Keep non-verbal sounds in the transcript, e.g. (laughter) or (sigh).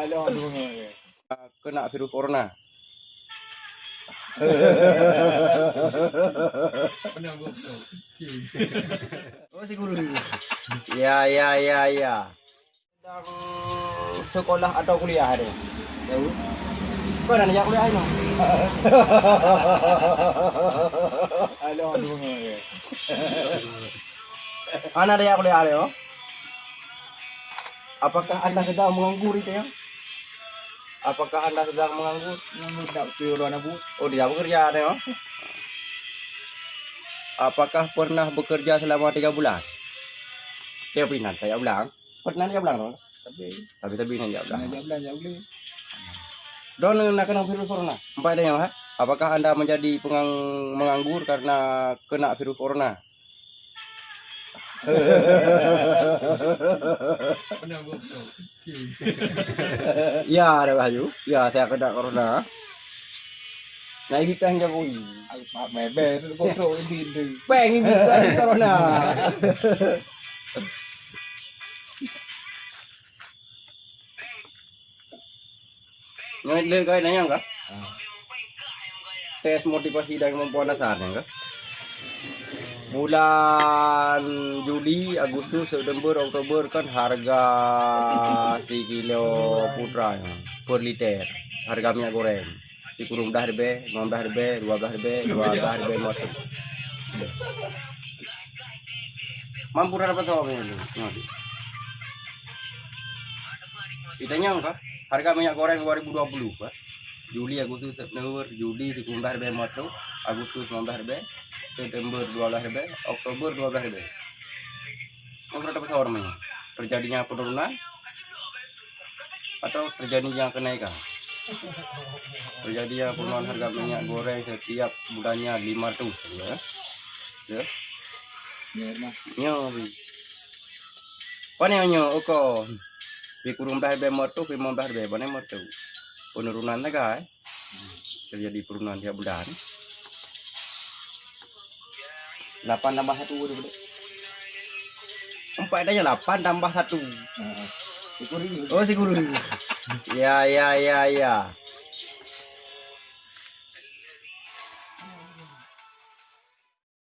Aduh, aduh. kena virus corona. Oh si guru. Ya ya ya ya. Sedang sekolah atau kuliah ada? Tahu? Kau nak kuliah ini? Anak yang kuliah ada? oh? Apakah anda sedang menganggur itu ya? Apakah anda sedang menganggur? Tak piru anak bu. Oh tidak bekerja ada? oh? Apakah pernah bekerja selama tiga bulan? Tiga bulan, tiga bulan. Pernah tiga bulan? oh? Tapi Tapi tapi ini tiga bulan. nak jam belanja beli. Don nak kena virus corona. Empat ada yang ha? Apakah anda menjadi pengang menganggur karena kena virus corona? (laughs) Pernah (laughs) gua. ya ada Bayu. Ya saya kena corona. Nah ini peng Jokowi. Aku pak mebe di di. Peng ini (laughs) corona. Le kai nanya enggak? Tes motivasi dan kemampuan dasarnya enggak? Bulan Juli, Agustus, September, Oktober kan harga 3 kilo putra per liter. Harga minyak goreng. Di kurung dah rebe, 15 rebe, 12 rebe, 12 rebe motor. Mampu dah dapat tahu ini. Ditanya enggak? Harga minyak goreng 2020, Pak. Juli, Agustus, September, Juli di kurung dah rebe motor, Agustus 19 rebe, September 12 rebe, Oktober 12 rebe. Yang berapa besar namanya? Terjadinya penurunan atau terjadinya kenaikan? Terjadinya penurunan harga minyak goreng setiap bulannya 500 ya. Ya. Ya mah. Nyo bi. Pane nyo uko. Di kurung dah be motu, di mau dah be pane motu. Penurunan naga eh. Terjadi penurunan tiap bulan. 8 tambah 1 udah gede. Empat aja 8 tambah 1. Heeh. Ini. Oh si guru. (laughs) Ya ya ya ya.